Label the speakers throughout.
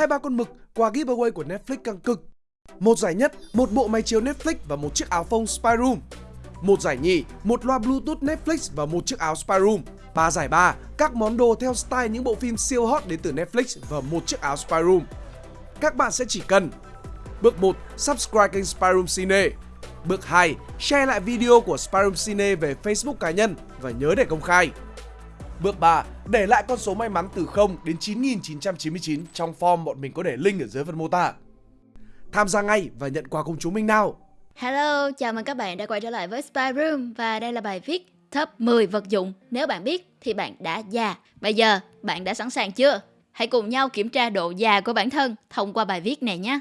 Speaker 1: hai ba con mực quà giveaway của Netflix căng cực. Một giải nhất, một bộ máy chiếu Netflix và một chiếc áo phông Spyroom. Một giải nhì, một loa Bluetooth Netflix và một chiếc áo Spyroom. Ba giải ba, các món đồ theo style những bộ phim siêu hot đến từ Netflix và một chiếc áo Spyroom. Các bạn sẽ chỉ cần Bước 1. Subscribe kênh Spyroom Cine Bước 2. Share lại video của Spyroom Cine về Facebook cá nhân và nhớ để công khai Bước 3. Để lại con số may mắn từ 0 đến 9999 trong form bọn mình có để link ở dưới phần mô tả Tham gia ngay và nhận quà cùng chúng mình nào
Speaker 2: Hello, chào mừng các bạn đã quay trở lại với Spy Room và đây là bài viết top 10 vật dụng nếu bạn biết thì bạn đã già. Bây giờ bạn đã sẵn sàng chưa? Hãy cùng nhau kiểm tra độ già của bản thân thông qua bài viết này nhé.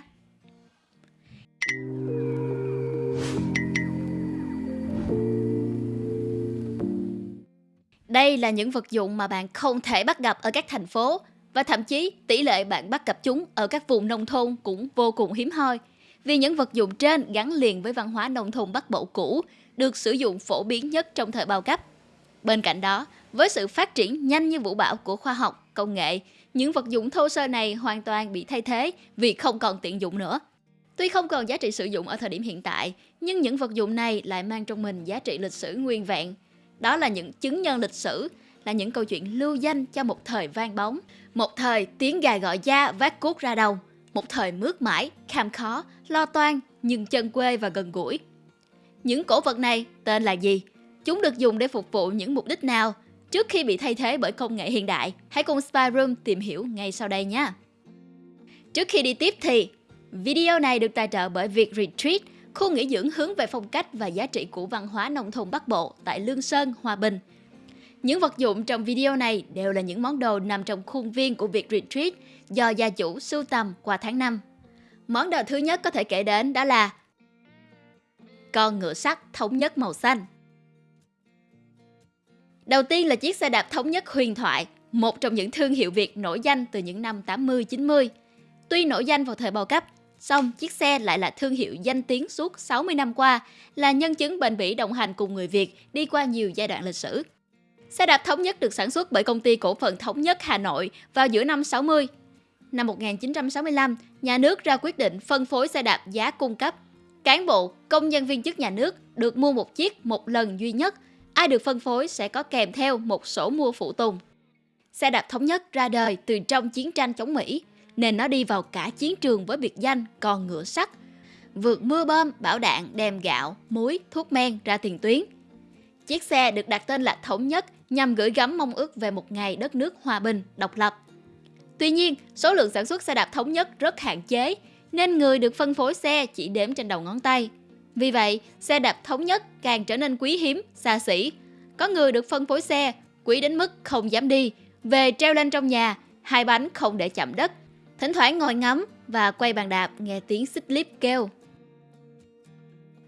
Speaker 2: Đây là những vật dụng mà bạn không thể bắt gặp ở các thành phố và thậm chí tỷ lệ bạn bắt gặp chúng ở các vùng nông thôn cũng vô cùng hiếm hoi. Vì những vật dụng trên gắn liền với văn hóa nông thôn Bắc Bộ cũ, được sử dụng phổ biến nhất trong thời bao cấp. Bên cạnh đó, với sự phát triển nhanh như vũ bão của khoa học, công nghệ, những vật dụng thô sơ này hoàn toàn bị thay thế vì không còn tiện dụng nữa. Tuy không còn giá trị sử dụng ở thời điểm hiện tại, nhưng những vật dụng này lại mang trong mình giá trị lịch sử nguyên vẹn. Đó là những chứng nhân lịch sử, là những câu chuyện lưu danh cho một thời vang bóng, một thời tiếng gà gọi da vác cuốc ra đồng, một thời mướt mãi, kham khó, lo toan nhưng chân quê và gần gũi. Những cổ vật này tên là gì? Chúng được dùng để phục vụ những mục đích nào? Trước khi bị thay thế bởi công nghệ hiện đại, hãy cùng Spy Room tìm hiểu ngay sau đây nhé. Trước khi đi tiếp thì Video này được tài trợ bởi việc Retreat, khu nghỉ dưỡng hướng về phong cách và giá trị của văn hóa nông thôn Bắc Bộ tại Lương Sơn, Hòa Bình. Những vật dụng trong video này đều là những món đồ nằm trong khuôn viên của Việt Retreat do gia chủ sưu tầm qua tháng năm. Món đồ thứ nhất có thể kể đến đó là con ngựa sắt thống nhất màu xanh. Đầu tiên là chiếc xe đạp thống nhất huyền thoại, một trong những thương hiệu Việt nổi danh từ những năm 80-90. Tuy nổi danh vào thời bao cấp, xong chiếc xe lại là thương hiệu danh tiếng suốt 60 năm qua, là nhân chứng bền bỉ đồng hành cùng người Việt đi qua nhiều giai đoạn lịch sử. Xe đạp thống nhất được sản xuất bởi công ty cổ phần thống nhất Hà Nội vào giữa năm 60. Năm 1965, nhà nước ra quyết định phân phối xe đạp giá cung cấp. Cán bộ, công nhân viên chức nhà nước được mua một chiếc một lần duy nhất. Ai được phân phối sẽ có kèm theo một sổ mua phụ tùng. Xe đạp thống nhất ra đời từ trong chiến tranh chống Mỹ nên nó đi vào cả chiến trường với biệt danh con ngựa sắt. Vượt mưa bom, bão đạn, đem gạo, muối, thuốc men ra tiền tuyến. Chiếc xe được đặt tên là Thống Nhất nhằm gửi gắm mong ước về một ngày đất nước hòa bình, độc lập. Tuy nhiên, số lượng sản xuất xe đạp Thống Nhất rất hạn chế, nên người được phân phối xe chỉ đếm trên đầu ngón tay. Vì vậy, xe đạp Thống Nhất càng trở nên quý hiếm, xa xỉ. Có người được phân phối xe, quý đến mức không dám đi, về treo lên trong nhà, hai bánh không để chạm đất, Thỉnh thoảng ngồi ngắm và quay bàn đạp nghe tiếng xích líp kêu.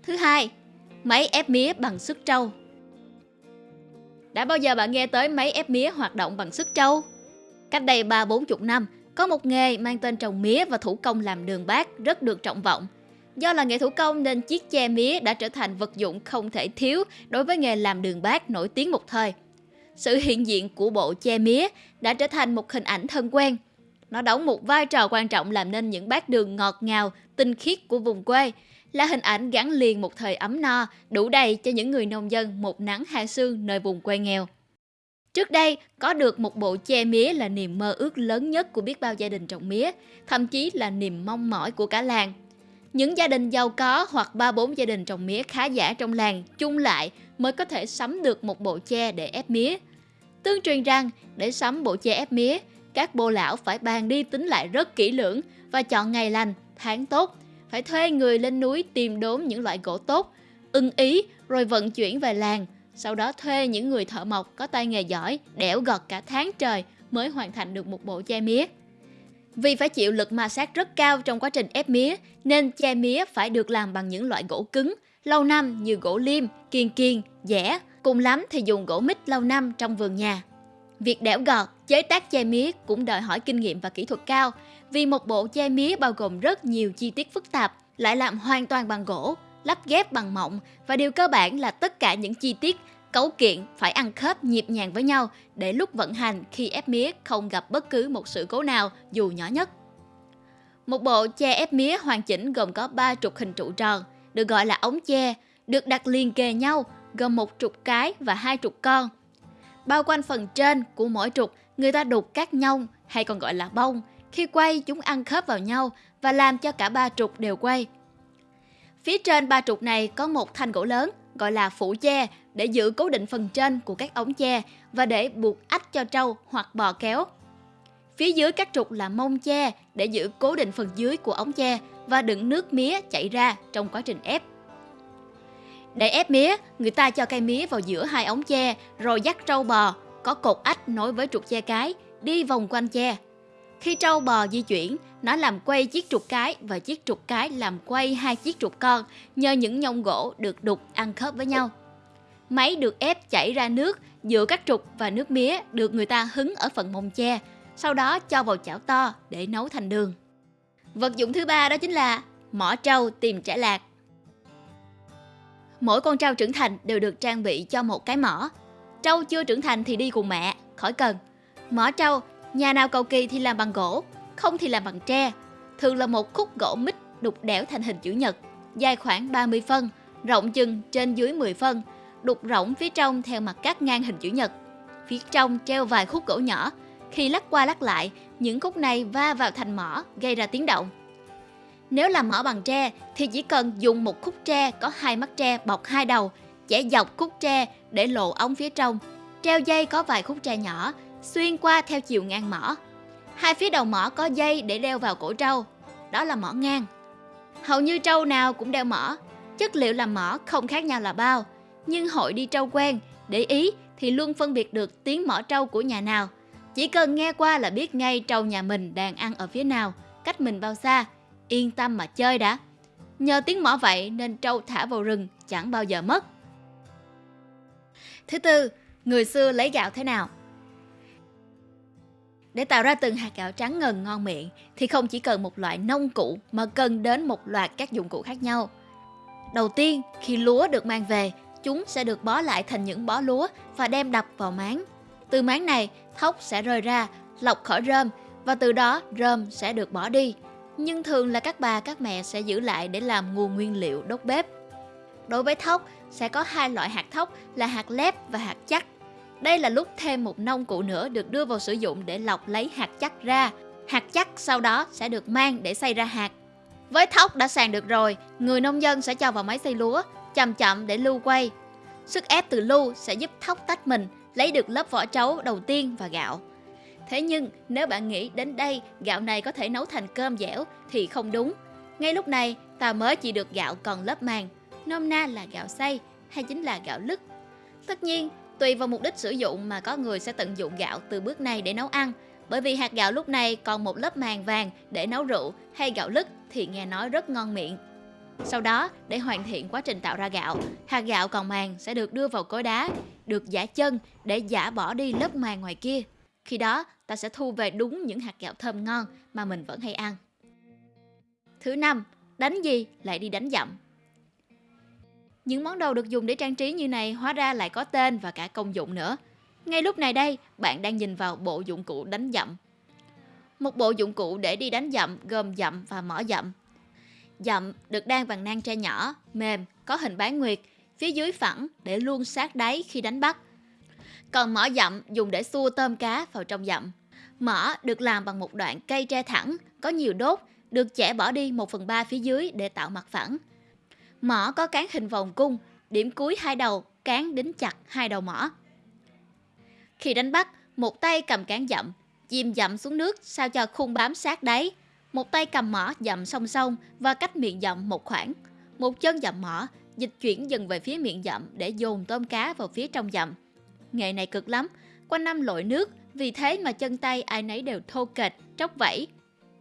Speaker 2: Thứ hai, máy ép mía bằng sức trâu. Đã bao giờ bạn nghe tới máy ép mía hoạt động bằng sức trâu? Cách đây 3-40 năm, có một nghề mang tên trồng mía và thủ công làm đường bát rất được trọng vọng. Do là nghề thủ công nên chiếc che mía đã trở thành vật dụng không thể thiếu đối với nghề làm đường bát nổi tiếng một thời. Sự hiện diện của bộ che mía đã trở thành một hình ảnh thân quen – nó đóng một vai trò quan trọng làm nên những bát đường ngọt ngào, tinh khiết của vùng quê, là hình ảnh gắn liền một thời ấm no, đủ đầy cho những người nông dân một nắng hai sương nơi vùng quê nghèo. Trước đây, có được một bộ che mía là niềm mơ ước lớn nhất của biết bao gia đình trồng mía, thậm chí là niềm mong mỏi của cả làng. Những gia đình giàu có hoặc ba bốn gia đình trồng mía khá giả trong làng chung lại mới có thể sắm được một bộ che để ép mía. Tương truyền rằng, để sắm bộ che ép mía, các bô lão phải bàn đi tính lại rất kỹ lưỡng và chọn ngày lành, tháng tốt. Phải thuê người lên núi tìm đốn những loại gỗ tốt, ưng ý rồi vận chuyển về làng. Sau đó thuê những người thợ mộc có tay nghề giỏi, đẽo gọt cả tháng trời mới hoàn thành được một bộ che mía. Vì phải chịu lực ma sát rất cao trong quá trình ép mía, nên che mía phải được làm bằng những loại gỗ cứng, lâu năm như gỗ liêm, kiên kiên, dẻ, cùng lắm thì dùng gỗ mít lâu năm trong vườn nhà. Việc đẽo gọt, chế tác che mía cũng đòi hỏi kinh nghiệm và kỹ thuật cao, vì một bộ che mía bao gồm rất nhiều chi tiết phức tạp, lại làm hoàn toàn bằng gỗ, lắp ghép bằng mộng và điều cơ bản là tất cả những chi tiết cấu kiện phải ăn khớp nhịp nhàng với nhau để lúc vận hành khi ép mía không gặp bất cứ một sự cố nào dù nhỏ nhất. Một bộ che ép mía hoàn chỉnh gồm có 3 trục hình trụ tròn, được gọi là ống che, được đặt liền kề nhau, gồm một trục cái và hai trục con. Bao quanh phần trên của mỗi trục, người ta đục các nhông hay còn gọi là bông. Khi quay, chúng ăn khớp vào nhau và làm cho cả ba trục đều quay. Phía trên ba trục này có một thanh gỗ lớn gọi là phủ che để giữ cố định phần trên của các ống che và để buộc ách cho trâu hoặc bò kéo. Phía dưới các trục là mông che để giữ cố định phần dưới của ống che và đựng nước mía chảy ra trong quá trình ép. Để ép mía, người ta cho cây mía vào giữa hai ống tre, rồi dắt trâu bò, có cột ách nối với trục tre cái, đi vòng quanh tre. Khi trâu bò di chuyển, nó làm quay chiếc trục cái và chiếc trục cái làm quay hai chiếc trục con nhờ những nhông gỗ được đục ăn khớp với nhau. Máy được ép chảy ra nước giữa các trục và nước mía được người ta hứng ở phần mông tre. sau đó cho vào chảo to để nấu thành đường. Vật dụng thứ ba đó chính là mỏ trâu tìm trả lạc. Mỗi con trâu trưởng thành đều được trang bị cho một cái mỏ. Trâu chưa trưởng thành thì đi cùng mẹ, khỏi cần. Mỏ trâu, nhà nào cầu kỳ thì làm bằng gỗ, không thì làm bằng tre. Thường là một khúc gỗ mít đục đẽo thành hình chữ nhật, dài khoảng 30 phân, rộng chừng trên dưới 10 phân, đục rỗng phía trong theo mặt cắt ngang hình chữ nhật. Phía trong treo vài khúc gỗ nhỏ, khi lắc qua lắc lại, những khúc này va vào thành mỏ gây ra tiếng động. Nếu làm mỏ bằng tre thì chỉ cần dùng một khúc tre có hai mắt tre bọc hai đầu, chẻ dọc khúc tre để lộ ống phía trong, treo dây có vài khúc tre nhỏ, xuyên qua theo chiều ngang mỏ. Hai phía đầu mỏ có dây để đeo vào cổ trâu, đó là mỏ ngang. Hầu như trâu nào cũng đeo mỏ, chất liệu làm mỏ không khác nhau là bao, nhưng hội đi trâu quen, để ý thì luôn phân biệt được tiếng mỏ trâu của nhà nào. Chỉ cần nghe qua là biết ngay trâu nhà mình đang ăn ở phía nào, cách mình bao xa, yên tâm mà chơi đã. Nhờ tiếng mỏ vậy nên trâu thả vào rừng chẳng bao giờ mất. Thứ tư, người xưa lấy gạo thế nào? Để tạo ra từng hạt gạo trắng ngần ngon miệng thì không chỉ cần một loại nông cụ mà cần đến một loạt các dụng cụ khác nhau. Đầu tiên, khi lúa được mang về, chúng sẽ được bó lại thành những bó lúa và đem đập vào máng. Từ máng này, thóc sẽ rơi ra, lọc khỏi rơm và từ đó rơm sẽ được bỏ đi. Nhưng thường là các bà các mẹ sẽ giữ lại để làm nguồn nguyên liệu đốt bếp. Đối với thóc, sẽ có hai loại hạt thóc là hạt lép và hạt chắc. Đây là lúc thêm một nông cụ nữa được đưa vào sử dụng để lọc lấy hạt chắc ra. Hạt chắc sau đó sẽ được mang để xay ra hạt. Với thóc đã sàn được rồi, người nông dân sẽ cho vào máy xay lúa, chậm chậm để lưu quay. Sức ép từ lưu sẽ giúp thóc tách mình, lấy được lớp vỏ trấu đầu tiên và gạo. Thế nhưng nếu bạn nghĩ đến đây gạo này có thể nấu thành cơm dẻo thì không đúng. Ngay lúc này ta mới chỉ được gạo còn lớp màng, nôm na là gạo xay hay chính là gạo lứt. Tất nhiên, tùy vào mục đích sử dụng mà có người sẽ tận dụng gạo từ bước này để nấu ăn. Bởi vì hạt gạo lúc này còn một lớp màng vàng để nấu rượu hay gạo lứt thì nghe nói rất ngon miệng. Sau đó, để hoàn thiện quá trình tạo ra gạo, hạt gạo còn màng sẽ được đưa vào cối đá, được giả chân để giả bỏ đi lớp màng ngoài kia. Khi đó, ta sẽ thu về đúng những hạt gạo thơm ngon mà mình vẫn hay ăn. Thứ năm, đánh gì lại đi đánh dặm. Những món đồ được dùng để trang trí như này hóa ra lại có tên và cả công dụng nữa. Ngay lúc này đây, bạn đang nhìn vào bộ dụng cụ đánh dặm. Một bộ dụng cụ để đi đánh dặm gồm dặm và mỏ dặm. Dặm được đan bằng nang tre nhỏ, mềm, có hình bán nguyệt, phía dưới phẳng để luôn sát đáy khi đánh bắt. Còn mỏ dặm dùng để xua tôm cá vào trong dặm. Mỏ được làm bằng một đoạn cây tre thẳng, có nhiều đốt, được chẻ bỏ đi 1 phần 3 phía dưới để tạo mặt phẳng. Mỏ có cán hình vòng cung, điểm cuối hai đầu, cán đính chặt hai đầu mỏ. Khi đánh bắt, một tay cầm cán dặm, chìm dặm xuống nước sao cho khung bám sát đáy. Một tay cầm mỏ dặm song song và cách miệng dặm một khoảng. Một chân dặm mỏ, dịch chuyển dần về phía miệng dặm để dồn tôm cá vào phía trong dặm. Nghề này cực lắm, quanh năm lội nước, vì thế mà chân tay ai nấy đều thô kệch, tróc vẫy.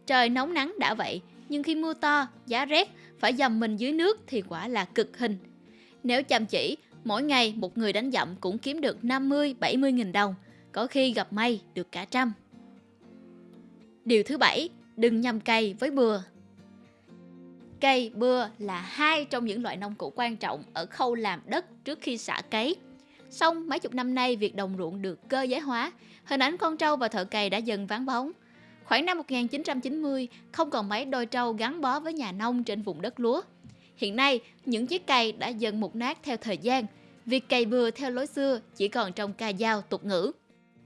Speaker 2: Trời nóng nắng đã vậy, nhưng khi mưa to, giá rét, phải dầm mình dưới nước thì quả là cực hình. Nếu chăm chỉ, mỗi ngày một người đánh dặm cũng kiếm được 50-70 nghìn đồng, có khi gặp may được cả trăm. Điều thứ bảy, đừng nhầm cây với bừa. Cây, bừa là hai trong những loại nông cụ quan trọng ở khâu làm đất trước khi xả cấy. Xong mấy chục năm nay việc đồng ruộng được cơ giới hóa, hình ảnh con trâu và thợ cày đã dần vắng bóng. Khoảng năm 1990, không còn mấy đôi trâu gắn bó với nhà nông trên vùng đất lúa. Hiện nay, những chiếc cày đã dần mục nát theo thời gian. Việc cày bừa theo lối xưa chỉ còn trong ca dao tục ngữ.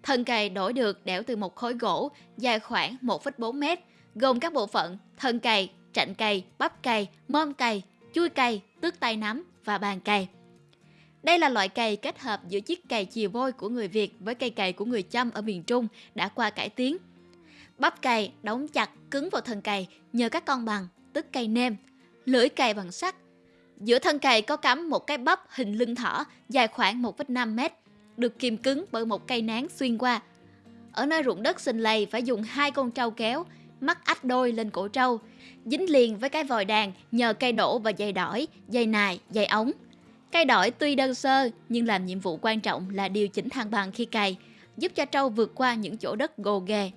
Speaker 2: Thân cày đổi được đẽo từ một khối gỗ dài khoảng 1,4 mét, gồm các bộ phận thân cày, trạnh cày, bắp cày, mâm cày, chui cày, tước tay nắm và bàn cày. Đây là loại cày kết hợp giữa chiếc cày chìa vôi của người Việt với cây cày của người Chăm ở miền Trung đã qua cải tiến. Bắp cày đóng chặt cứng vào thân cày nhờ các con bằng, tức cây nêm, lưỡi cày bằng sắt. Giữa thân cày có cắm một cái bắp hình lưng thỏ dài khoảng 1,5 mét, được kìm cứng bởi một cây nán xuyên qua. Ở nơi ruộng đất xình lầy phải dùng hai con trâu kéo, mắc ách đôi lên cổ trâu, dính liền với cái vòi đàn nhờ cây đổ và dây đỏi, dây nài, dây ống. Cây đổi tuy đơn sơ nhưng làm nhiệm vụ quan trọng là điều chỉnh thăng bằng khi cày, giúp cho trâu vượt qua những chỗ đất gồ ghề.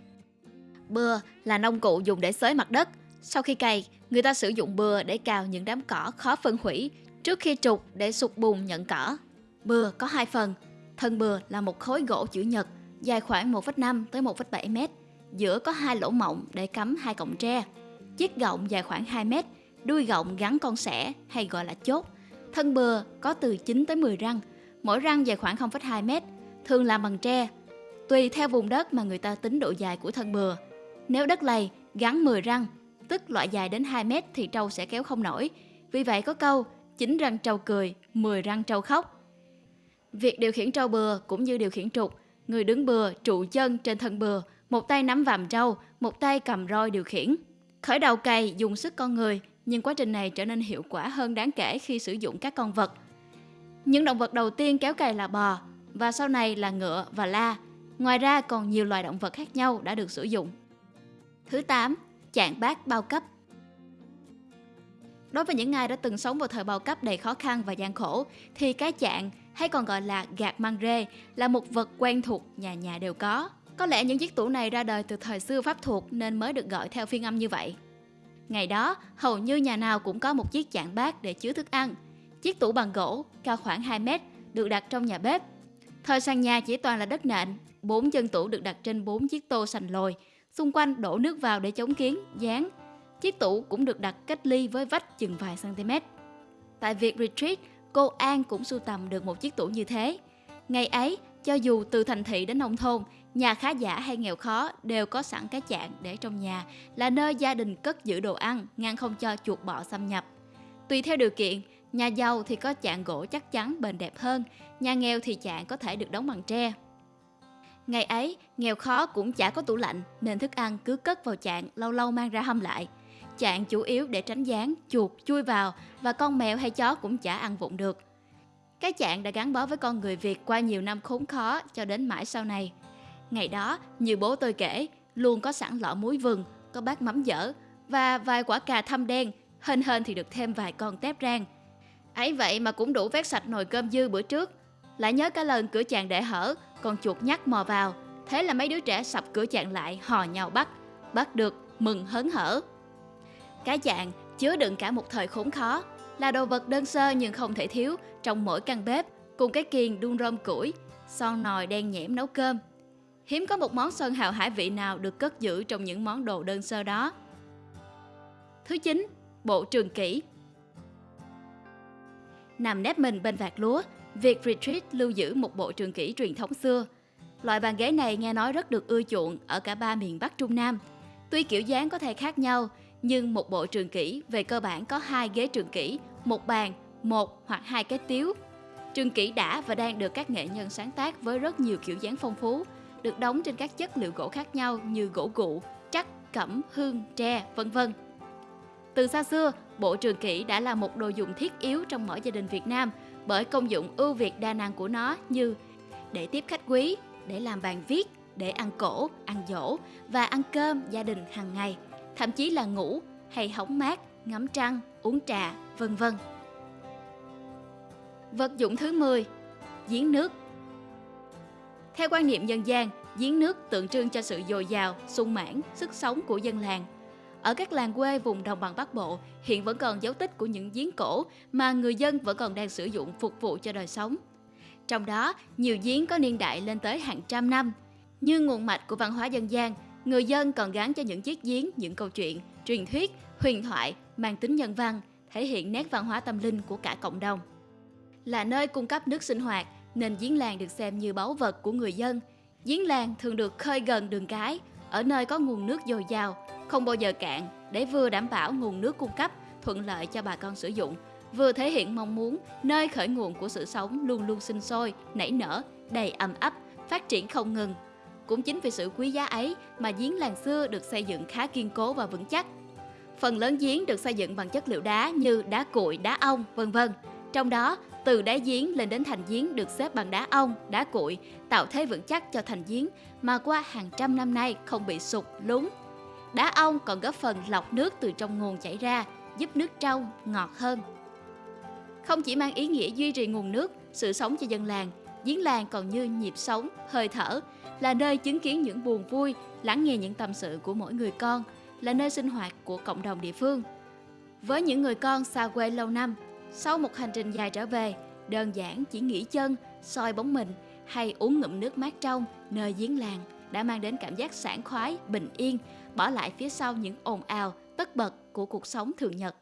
Speaker 2: Bừa là nông cụ dùng để xới mặt đất. Sau khi cày, người ta sử dụng bừa để cào những đám cỏ khó phân hủy trước khi trục để sụt bùn nhận cỏ. Bừa có hai phần. Thân bừa là một khối gỗ chữ nhật dài khoảng 1,5 tới 1,7 mét. Giữa có hai lỗ mộng để cắm hai cọng tre. Chiếc gọng dài khoảng 2 mét, đuôi gọng gắn con sẻ hay gọi là chốt. Thân bừa có từ 9 tới 10 răng, mỗi răng dài khoảng 0,2 mét, thường làm bằng tre. Tùy theo vùng đất mà người ta tính độ dài của thân bừa. Nếu đất lầy gắn 10 răng, tức loại dài đến 2 mét thì trâu sẽ kéo không nổi. Vì vậy có câu 9 răng trâu cười, 10 răng trâu khóc. Việc điều khiển trâu bừa cũng như điều khiển trục, người đứng bừa trụ chân trên thân bừa, một tay nắm vàm trâu, một tay cầm roi điều khiển. Khởi đầu cày dùng sức con người, nhưng quá trình này trở nên hiệu quả hơn đáng kể khi sử dụng các con vật. Những động vật đầu tiên kéo cày là bò, và sau này là ngựa và la. Ngoài ra còn nhiều loài động vật khác nhau đã được sử dụng. Thứ 8. Chạng bát bao cấp Đối với những ai đã từng sống vào thời bao cấp đầy khó khăn và gian khổ, thì cái chạng hay còn gọi là gạt mang rê là một vật quen thuộc nhà nhà đều có. Có lẽ những chiếc tủ này ra đời từ thời xưa pháp thuộc nên mới được gọi theo phiên âm như vậy. Ngày đó, hầu như nhà nào cũng có một chiếc chạn bát để chứa thức ăn. Chiếc tủ bằng gỗ, cao khoảng 2 mét, được đặt trong nhà bếp. Thời sàn nhà chỉ toàn là đất nện, bốn chân tủ được đặt trên bốn chiếc tô sành lồi, xung quanh đổ nước vào để chống kiến, dán. Chiếc tủ cũng được đặt cách ly với vách chừng vài cm. Tại việc retreat, cô An cũng sưu tầm được một chiếc tủ như thế. Ngày ấy, cho dù từ thành thị đến nông thôn, nhà khá giả hay nghèo khó đều có sẵn cái chạn để trong nhà là nơi gia đình cất giữ đồ ăn, ngăn không cho chuột bọ xâm nhập. Tùy theo điều kiện, nhà giàu thì có chạn gỗ chắc chắn bền đẹp hơn, nhà nghèo thì chạn có thể được đóng bằng tre. Ngày ấy, nghèo khó cũng chả có tủ lạnh nên thức ăn cứ cất vào chạn lâu lâu mang ra hâm lại. Chạn chủ yếu để tránh gián, chuột chui vào và con mèo hay chó cũng chả ăn vụng được. Cái chạng đã gắn bó với con người Việt qua nhiều năm khốn khó cho đến mãi sau này. Ngày đó, như bố tôi kể, luôn có sẵn lọ muối vừng, có bát mắm dở và vài quả cà thâm đen, hên hên thì được thêm vài con tép rang. Ấy vậy mà cũng đủ vét sạch nồi cơm dư bữa trước. Lại nhớ cả lần cửa chàng để hở, con chuột nhắt mò vào. Thế là mấy đứa trẻ sập cửa chàng lại hò nhau bắt. Bắt được, mừng hớn hở. Cái chàng chứa đựng cả một thời khốn khó, là đồ vật đơn sơ nhưng không thể thiếu trong mỗi căn bếp, cùng cái kiền đun rơm củi, son nồi đen nhẽm nấu cơm. Hiếm có một món sơn hào hải vị nào được cất giữ trong những món đồ đơn sơ đó. Thứ 9. Bộ trường kỷ Nằm nép mình bên vạt lúa, việc retreat lưu giữ một bộ trường kỷ truyền thống xưa. Loại bàn ghế này nghe nói rất được ưa chuộng ở cả ba miền Bắc Trung Nam. Tuy kiểu dáng có thể khác nhau, nhưng một bộ trường kỷ về cơ bản có hai ghế trường kỷ, một bàn, một hoặc hai cái tiếu. Trường kỷ đã và đang được các nghệ nhân sáng tác với rất nhiều kiểu dáng phong phú, được đóng trên các chất liệu gỗ khác nhau như gỗ gụ, chắc, cẩm, hương, tre, vân vân. Từ xa xưa, bộ trường kỷ đã là một đồ dùng thiết yếu trong mỗi gia đình Việt Nam bởi công dụng ưu việt đa năng của nó như để tiếp khách quý, để làm bàn viết, để ăn cổ, ăn dỗ và ăn cơm gia đình hàng ngày, thậm chí là ngủ hay hóng mát, ngắm trăng, uống trà, vân vân. Vật dụng thứ 10 Giếng nước Theo quan niệm dân gian, giếng nước tượng trưng cho sự dồi dào, sung mãn, sức sống của dân làng. Ở các làng quê vùng đồng bằng Bắc Bộ, hiện vẫn còn dấu tích của những giếng cổ mà người dân vẫn còn đang sử dụng phục vụ cho đời sống. Trong đó, nhiều giếng có niên đại lên tới hàng trăm năm. Như nguồn mạch của văn hóa dân gian, người dân còn gắn cho những chiếc giếng những câu chuyện, truyền thuyết, huyền thoại mang tính nhân văn, thể hiện nét văn hóa tâm linh của cả cộng đồng. Là nơi cung cấp nước sinh hoạt nên giếng làng được xem như báu vật của người dân. Giếng làng thường được khơi gần đường cái, ở nơi có nguồn nước dồi dào, không bao giờ cạn để vừa đảm bảo nguồn nước cung cấp thuận lợi cho bà con sử dụng, vừa thể hiện mong muốn nơi khởi nguồn của sự sống luôn luôn sinh sôi, nảy nở, đầy ầm ấp, phát triển không ngừng. Cũng chính vì sự quý giá ấy mà giếng làng xưa được xây dựng khá kiên cố và vững chắc. Phần lớn giếng được xây dựng bằng chất liệu đá như đá cuội, đá ong, vân vân. Trong đó, từ đá giếng lên đến thành giếng được xếp bằng đá ong, đá cuội, tạo thế vững chắc cho thành giếng mà qua hàng trăm năm nay không bị sụt, lún. Đá ong còn góp phần lọc nước từ trong nguồn chảy ra, giúp nước trong, ngọt hơn. Không chỉ mang ý nghĩa duy trì nguồn nước, sự sống cho dân làng, giếng làng còn như nhịp sống, hơi thở, là nơi chứng kiến những buồn vui, lắng nghe những tâm sự của mỗi người con, là nơi sinh hoạt của cộng đồng địa phương. Với những người con xa quê lâu năm, sau một hành trình dài trở về, đơn giản chỉ nghỉ chân, soi bóng mình hay uống ngụm nước mát trong nơi giếng làng đã mang đến cảm giác sảng khoái, bình yên, bỏ lại phía sau những ồn ào, tất bật của cuộc sống thường nhật.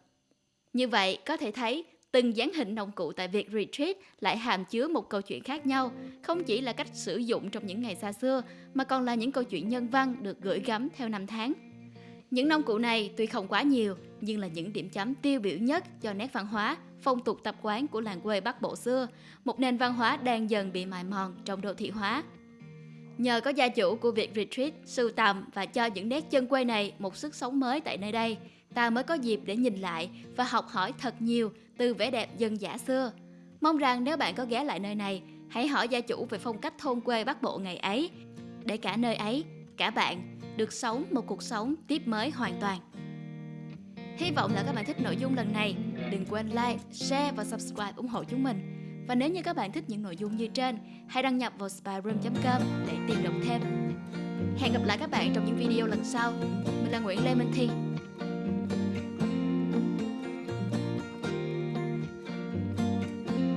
Speaker 2: Như vậy, có thể thấy từng dáng hình nông cụ tại việc retreat lại hàm chứa một câu chuyện khác nhau, không chỉ là cách sử dụng trong những ngày xa xưa, mà còn là những câu chuyện nhân văn được gửi gắm theo năm tháng. Những nông cụ này tuy không quá nhiều, nhưng là những điểm chấm tiêu biểu nhất cho nét văn hóa, phong tục tập quán của làng quê Bắc Bộ xưa, một nền văn hóa đang dần bị mài mòn trong đô thị hóa. Nhờ có gia chủ của việc retreat, sưu tầm và cho những nét chân quê này một sức sống mới tại nơi đây, ta mới có dịp để nhìn lại và học hỏi thật nhiều từ vẻ đẹp dân dã xưa. Mong rằng nếu bạn có ghé lại nơi này, hãy hỏi gia chủ về phong cách thôn quê Bắc Bộ ngày ấy, để cả nơi ấy, cả bạn được sống một cuộc sống tiếp mới hoàn toàn. Hy vọng là các bạn thích nội dung lần này. Đừng quên like, share và subscribe ủng hộ chúng mình. Và nếu như các bạn thích những nội dung như trên, hãy đăng nhập vào spyroom.com để tìm đọc thêm. Hẹn gặp lại các bạn trong những video lần sau. Mình là Nguyễn Lê Minh Thi.